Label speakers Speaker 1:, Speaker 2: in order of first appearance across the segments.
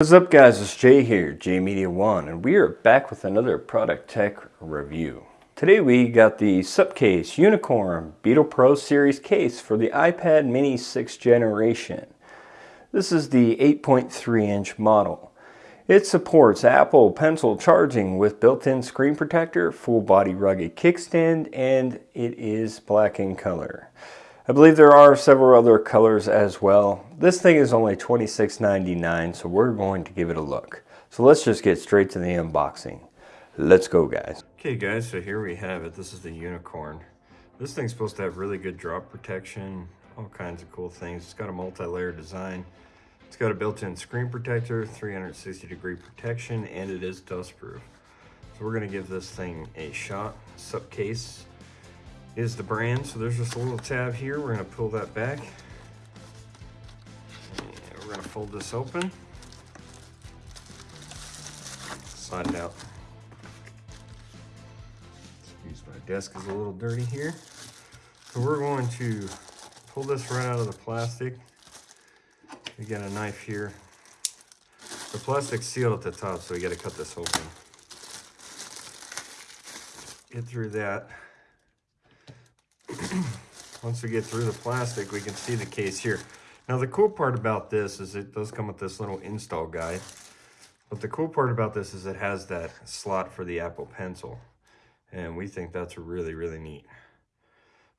Speaker 1: What's up guys, it's Jay here, Jay Media One, and we are back with another product tech review. Today we got the Supcase Unicorn Beetle Pro Series case for the iPad mini 6th generation. This is the 8.3 inch model. It supports Apple Pencil charging with built-in screen protector, full body rugged kickstand, and it is black in color. I believe there are several other colors as well. This thing is only $26.99, so we're going to give it a look. So let's just get straight to the unboxing. Let's go, guys. Okay, guys, so here we have it. This is the Unicorn. This thing's supposed to have really good drop protection, all kinds of cool things. It's got a multi-layer design. It's got a built-in screen protector, 360 degree protection, and it is dust proof. So we're gonna give this thing a shot. Supcase is the brand. So there's just a little tab here. We're gonna pull that back. And we're gonna fold this open. Slide it out. Excuse my desk is a little dirty here. So we're going to pull this right out of the plastic. We got a knife here. The plastic's sealed at the top, so we gotta cut this open. Get through that. Once we get through the plastic, we can see the case here. Now the cool part about this is it does come with this little install guide. But the cool part about this is it has that slot for the Apple Pencil. And we think that's really, really neat.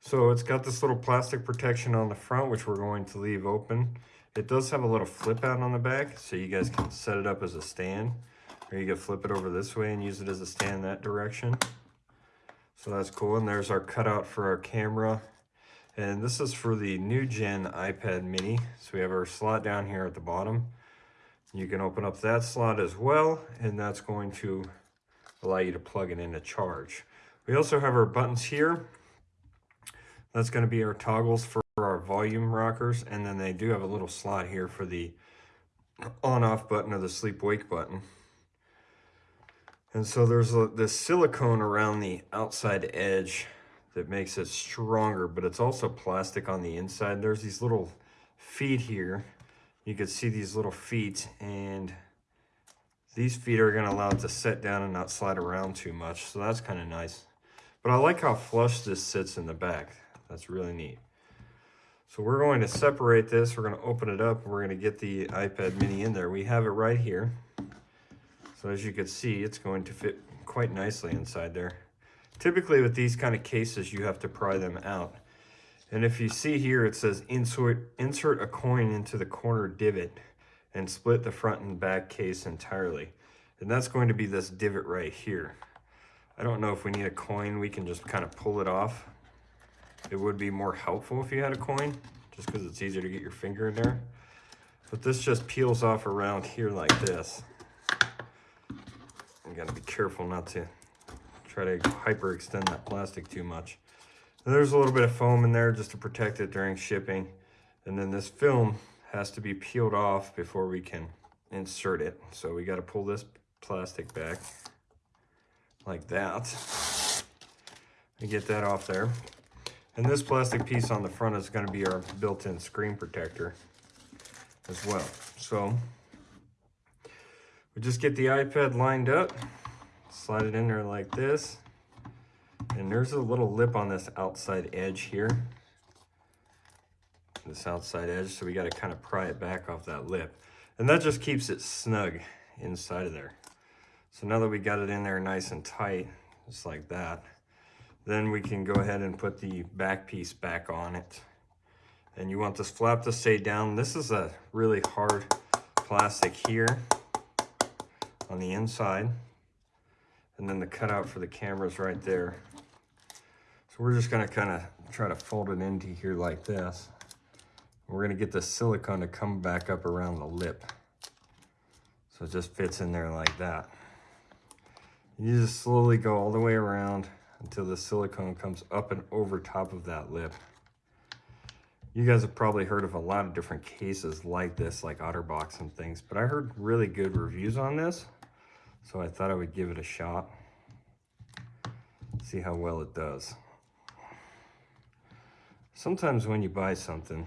Speaker 1: So it's got this little plastic protection on the front, which we're going to leave open. It does have a little flip out on the back, so you guys can set it up as a stand. Or you can flip it over this way and use it as a stand that direction. So that's cool. And there's our cutout for our camera. And this is for the new gen iPad mini. So we have our slot down here at the bottom. You can open up that slot as well. And that's going to allow you to plug it in to charge. We also have our buttons here. That's going to be our toggles for our volume rockers. And then they do have a little slot here for the on off button or the sleep wake button. And so there's a, this silicone around the outside edge that makes it stronger, but it's also plastic on the inside. There's these little feet here. You can see these little feet and these feet are gonna allow it to set down and not slide around too much. So that's kind of nice. But I like how flush this sits in the back. That's really neat. So we're going to separate this. We're gonna open it up. We're gonna get the iPad mini in there. We have it right here. So as you can see, it's going to fit quite nicely inside there. Typically with these kind of cases, you have to pry them out. And if you see here, it says insert, insert a coin into the corner divot and split the front and back case entirely. And that's going to be this divot right here. I don't know if we need a coin. We can just kind of pull it off. It would be more helpful if you had a coin, just because it's easier to get your finger in there. But this just peels off around here like this. You gotta be careful not to try to hyperextend that plastic too much. And there's a little bit of foam in there just to protect it during shipping. And then this film has to be peeled off before we can insert it. So we gotta pull this plastic back like that. And get that off there. And this plastic piece on the front is gonna be our built-in screen protector as well. So just get the iPad lined up, slide it in there like this. And there's a little lip on this outside edge here. This outside edge, so we gotta kind of pry it back off that lip. And that just keeps it snug inside of there. So now that we got it in there nice and tight, just like that, then we can go ahead and put the back piece back on it. And you want this flap to stay down. This is a really hard plastic here on the inside. And then the cutout for the camera's right there. So we're just gonna kind of try to fold it into here like this. We're gonna get the silicone to come back up around the lip. So it just fits in there like that. You just slowly go all the way around until the silicone comes up and over top of that lip. You guys have probably heard of a lot of different cases like this, like OtterBox and things, but I heard really good reviews on this. So I thought I would give it a shot, see how well it does. Sometimes when you buy something,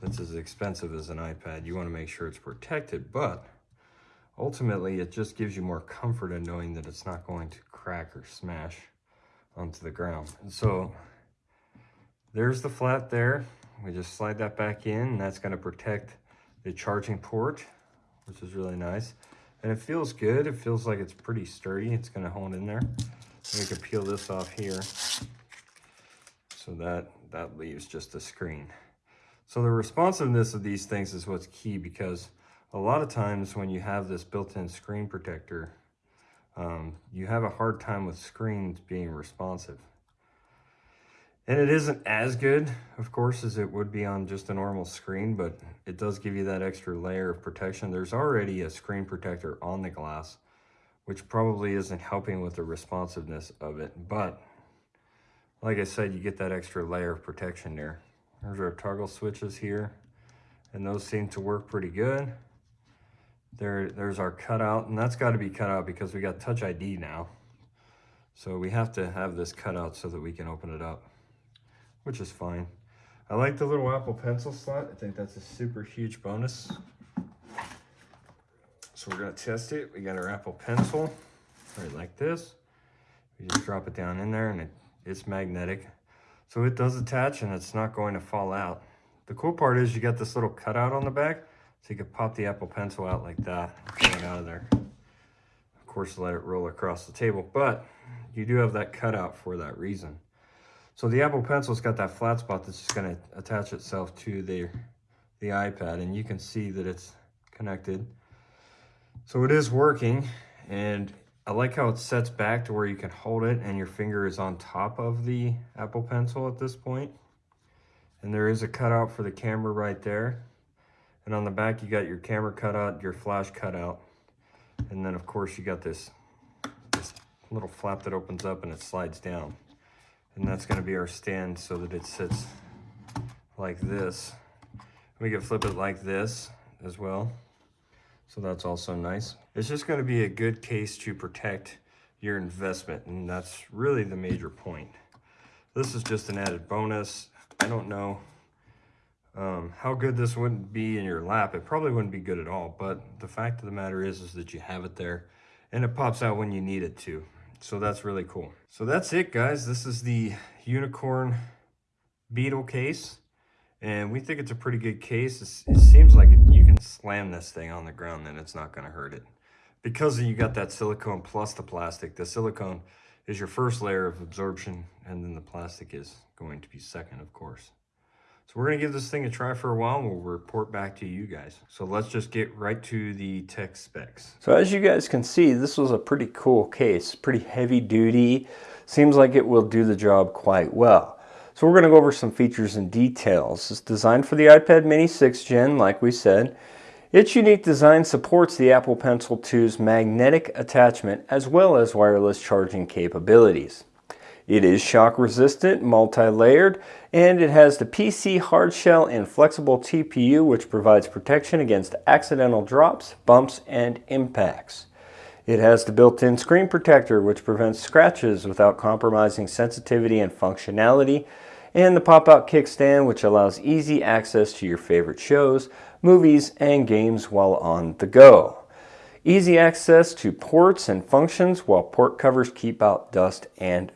Speaker 1: that's as expensive as an iPad. You want to make sure it's protected, but ultimately it just gives you more comfort in knowing that it's not going to crack or smash onto the ground. And so there's the flat there. We just slide that back in and that's going to protect the charging port, which is really nice. And it feels good. It feels like it's pretty sturdy. It's going to hold in there. We can peel this off here. So that, that leaves just the screen. So the responsiveness of these things is what's key because a lot of times when you have this built-in screen protector, um, you have a hard time with screens being responsive. And it isn't as good, of course, as it would be on just a normal screen, but it does give you that extra layer of protection. There's already a screen protector on the glass, which probably isn't helping with the responsiveness of it. But like I said, you get that extra layer of protection there. There's our toggle switches here, and those seem to work pretty good. There, there's our cutout, and that's got to be cut out because we got Touch ID now. So we have to have this cut out so that we can open it up, which is fine. I like the little Apple Pencil slot. I think that's a super huge bonus. So we're gonna test it. We got our Apple Pencil, right like this. We just drop it down in there and it, it's magnetic. So it does attach and it's not going to fall out. The cool part is you got this little cutout on the back so you can pop the Apple Pencil out like that, get out of there. Of course, let it roll across the table, but you do have that cutout for that reason. So the Apple Pencil's got that flat spot that's just gonna attach itself to the, the iPad and you can see that it's connected. So it is working and I like how it sets back to where you can hold it and your finger is on top of the Apple Pencil at this point. And there is a cutout for the camera right there. And on the back, you got your camera cutout, your flash cutout. And then of course you got this, this little flap that opens up and it slides down. And that's gonna be our stand so that it sits like this. We can flip it like this as well. So that's also nice. It's just gonna be a good case to protect your investment and that's really the major point. This is just an added bonus. I don't know um, how good this wouldn't be in your lap. It probably wouldn't be good at all, but the fact of the matter is, is that you have it there and it pops out when you need it to. So that's really cool. So that's it, guys. This is the Unicorn Beetle case. And we think it's a pretty good case. It's, it seems like you can slam this thing on the ground and it's not going to hurt it. Because you got that silicone plus the plastic, the silicone is your first layer of absorption and then the plastic is going to be second, of course. So we're to give this thing a try for a while and we'll report back to you guys. So let's just get right to the tech specs.
Speaker 2: So as you guys can see, this was a pretty cool case, pretty heavy duty. Seems like it will do the job quite well. So we're to go over some features and details. It's designed for the iPad mini 6th gen, like we said. Its unique design supports the Apple Pencil 2's magnetic attachment as well as wireless charging capabilities. It is shock resistant, multi-layered, and it has the PC hardshell and flexible TPU which provides protection against accidental drops, bumps, and impacts. It has the built-in screen protector which prevents scratches without compromising sensitivity and functionality, and the pop-out kickstand which allows easy access to your favorite shows, movies, and games while on the go. Easy access to ports and functions while port covers keep out dust and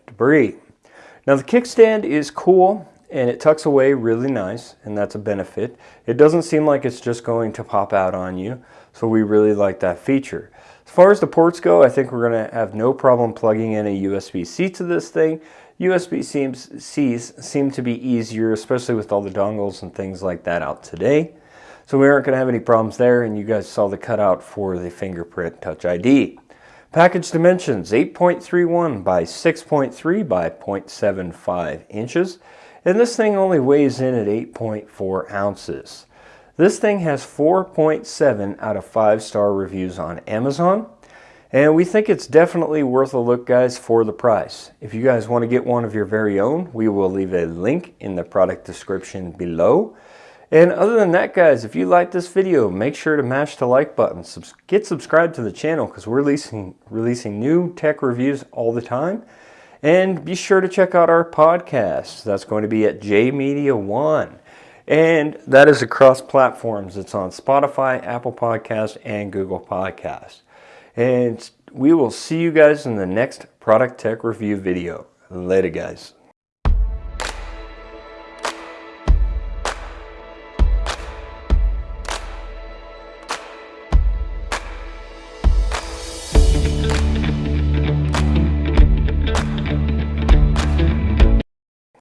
Speaker 2: Now the kickstand is cool and it tucks away really nice and that's a benefit. It doesn't seem like it's just going to pop out on you so we really like that feature. As far as the ports go, I think we're going to have no problem plugging in a USB-C to this thing. USB-Cs seem to be easier, especially with all the dongles and things like that out today. So we aren't going to have any problems there, and you guys saw the cutout for the fingerprint Touch ID. Package dimensions 8.31 by 6.3 by 0.75 inches, and this thing only weighs in at 8.4 ounces. This thing has 4.7 out of 5 star reviews on Amazon, and we think it's definitely worth a look, guys, for the price. If you guys want to get one of your very own, we will leave a link in the product description below. And other than that, guys, if you like this video, make sure to mash the like button. get subscribed to the channel because we're releasing, releasing new tech reviews all the time. And be sure to check out our podcast. That's going to be at JMedia One. And that is across platforms. It's on Spotify, Apple Podcast, and Google Podcast. And we will see you guys in the next product tech review video. Later, guys.